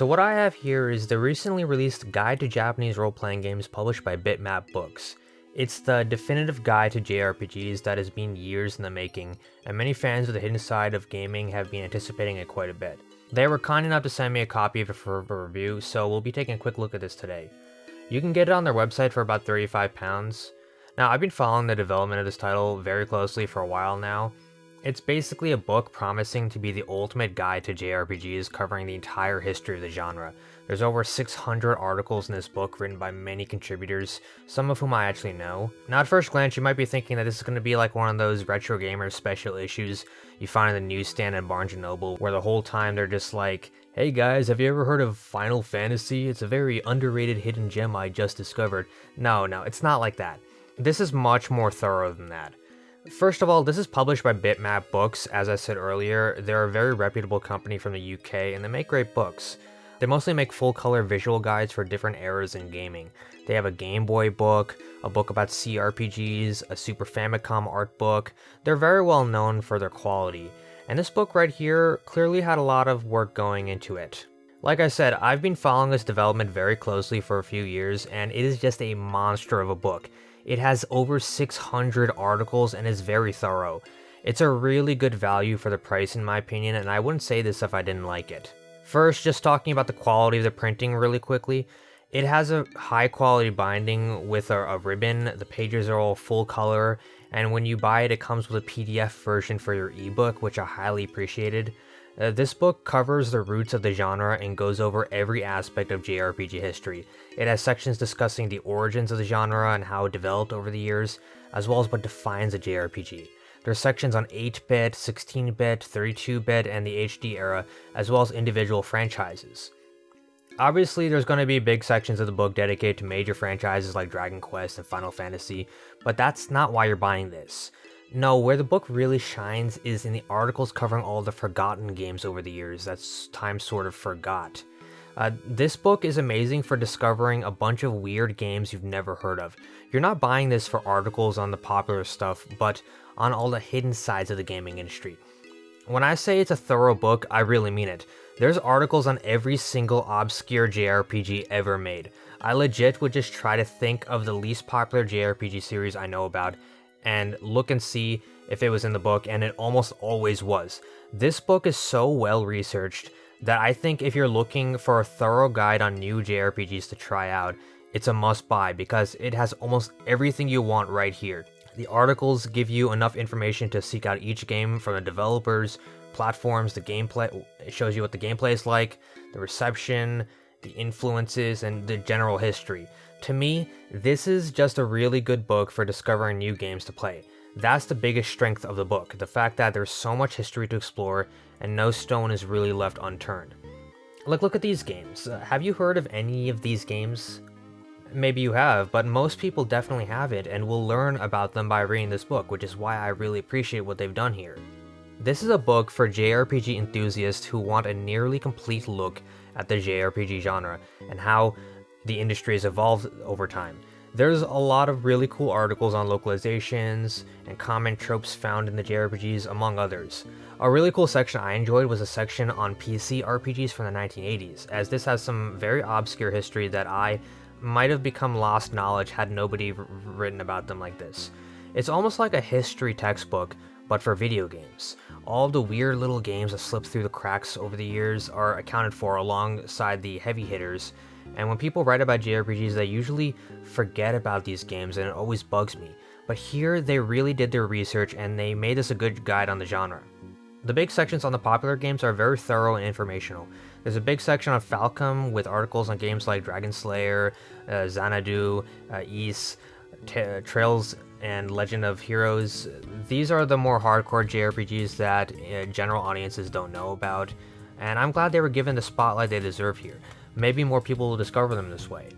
So what I have here is the recently released Guide to Japanese Role-Playing Games published by Bitmap Books. It's the definitive guide to JRPGs that has been years in the making, and many fans of the hidden side of gaming have been anticipating it quite a bit. They were kind enough to send me a copy of it for a review, so we'll be taking a quick look at this today. You can get it on their website for about £35. Now, I've been following the development of this title very closely for a while now, it's basically a book promising to be the ultimate guide to JRPGs covering the entire history of the genre. There's over 600 articles in this book written by many contributors, some of whom I actually know. Now at first glance you might be thinking that this is going to be like one of those retro gamers special issues you find in the newsstand at Barnes & Noble where the whole time they're just like, Hey guys, have you ever heard of Final Fantasy? It's a very underrated hidden gem I just discovered. No, no, it's not like that. This is much more thorough than that. First of all, this is published by Bitmap Books. As I said earlier, they're a very reputable company from the UK and they make great books. They mostly make full-color visual guides for different eras in gaming. They have a Game Boy book, a book about CRPGs, a Super Famicom art book. They're very well known for their quality. And this book right here clearly had a lot of work going into it. Like I said, I've been following this development very closely for a few years, and it is just a monster of a book. It has over 600 articles and is very thorough. It's a really good value for the price in my opinion, and I wouldn't say this if I didn't like it. First, just talking about the quality of the printing really quickly. It has a high quality binding with a, a, ribbon, the pages are all full color, and when you buy it, it comes with a PDF version for your ebook, which I highly appreciated. Uh, this book covers the roots of the genre and goes over every aspect of JRPG history. It has sections discussing the origins of the genre and how it developed over the years, as well as what defines a JRPG. There are sections on 8-bit, 16-bit, 32-bit, and the HD era, as well as individual franchises. Obviously, there's going to be big sections of the book dedicated to major franchises like Dragon Quest and Final Fantasy, but that's not why you're buying this. No, where the book really shines is in the articles covering all the forgotten games over the years that time sort of forgot. Uh, this book is amazing for discovering a bunch of weird games you've never heard of. You're not buying this for articles on the popular stuff, but on all the hidden sides of the gaming industry. When I say it's a thorough book, I really mean it. There's articles on every single obscure JRPG ever made. I legit would just try to think of the least popular JRPG series I know about and look and see if it was in the book, and it almost always was. This book is so well researched that I think if you're looking for a thorough guide on new JRPGs to try out, it's a must buy because it has almost everything you want right here. The articles give you enough information to seek out each game from the developers, platforms, the gameplay, it shows you what the gameplay is like, the reception, the influences, and the general history. To me, this is just a really good book for discovering new games to play. That's the biggest strength of the book, the fact that there's so much history to explore and no stone is really left unturned. Like, look at these games. Uh, have you heard of any of these games? Maybe you have, but most people definitely haven't and will learn about them by reading this book, which is why I really appreciate what they've done here. This is a book for JRPG enthusiasts who want a nearly complete look at the JRPG genre and how the industry has evolved over time. There's a lot of really cool articles on localizations and common tropes found in the JRPGs, among others. A really cool section I enjoyed was a section on PC RPGs from the 1980s, as this has some very obscure history that I might have become lost knowledge had nobody written about them like this. It's almost like a history textbook, but for video games. All the weird little games that slipped through the cracks over the years are accounted for alongside the heavy hitters and when people write about JRPGs, they usually forget about these games and it always bugs me. But here, they really did their research and they made this a good guide on the genre. The big sections on the popular games are very thorough and informational. There's a big section on Falcom with articles on games like Dragon Slayer, uh, Xanadu, uh, Ys, Trails, and Legend of Heroes. These are the more hardcore JRPGs that uh, general audiences don't know about, and I'm glad they were given the spotlight they deserve here. Maybe more people will discover them this way.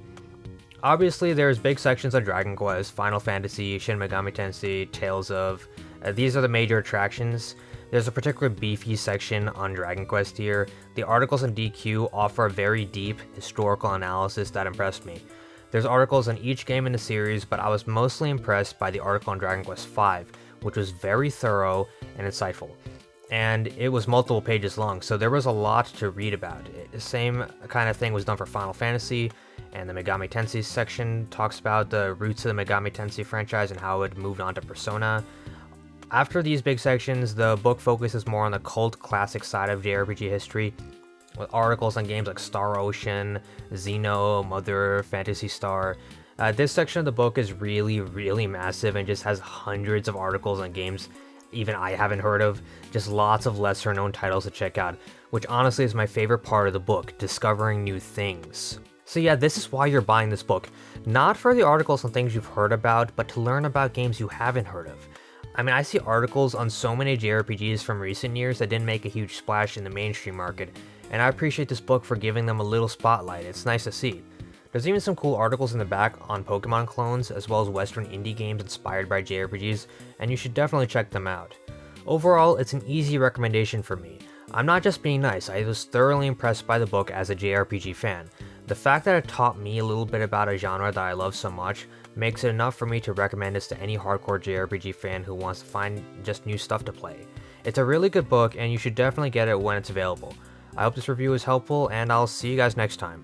Obviously, there's big sections on Dragon Quest, Final Fantasy, Shin Megami Tensei, Tales of. Uh, these are the major attractions. There's a particular beefy section on Dragon Quest here. The articles in DQ offer a very deep historical analysis that impressed me. There's articles on each game in the series, but I was mostly impressed by the article on Dragon Quest V, which was very thorough and insightful. and it was multiple pages long, so there was a lot to read about. The same kind of thing was done for Final Fantasy, and the Megami Tensei section talks about the roots of the Megami Tensei franchise and how it moved on to Persona. After these big sections, the book focuses more on the cult classic side of JRPG history, with articles on games like Star Ocean, Xeno, Mother, Phantasy Star. Uh, this section of the book is really, really massive and just has hundreds of articles on games even I haven't heard of, just lots of lesser known titles to check out, which honestly is my favorite part of the book, discovering new things. So yeah, this is why you're buying this book. Not for the articles on things you've heard about, but to learn about games you haven't heard of. I mean, I see articles on so many JRPGs from recent years that didn't make a huge splash in the mainstream market, and I appreciate this book for giving them a little spotlight, it's nice to see. There's even some cool articles in the back on Pokemon clones, as well as Western indie games inspired by JRPGs, and you should definitely check them out. Overall, it's an easy recommendation for me. I'm not just being nice, I was thoroughly impressed by the book as a JRPG fan. The fact that it taught me a little bit about a genre that I love so much makes it enough for me to recommend this to any hardcore JRPG fan who wants to find just new stuff to play. It's a really good book and you should definitely get it when it's available. I hope this review was helpful and I'll see you guys next time.